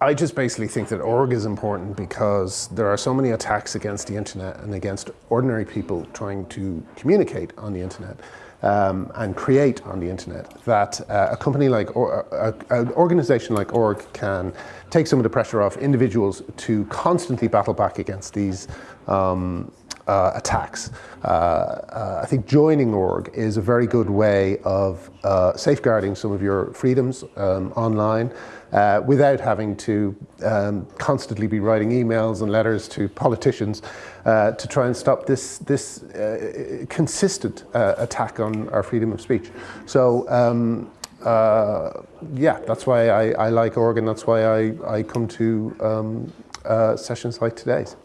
I just basically think that org is important because there are so many attacks against the internet and against ordinary people trying to communicate on the internet um, and create on the internet that uh, a company like, or, uh, an organization like org can take some of the pressure off individuals to constantly battle back against these um, uh, attacks. Uh, uh, I think joining org is a very good way of uh, safeguarding some of your freedoms um, online uh, without having to um, constantly be writing emails and letters to politicians uh, to try and stop this, this consistent attack on our freedom of speech. So um, yeah, that's why I, I, like org and that's why I, I come to um, sessions like today's.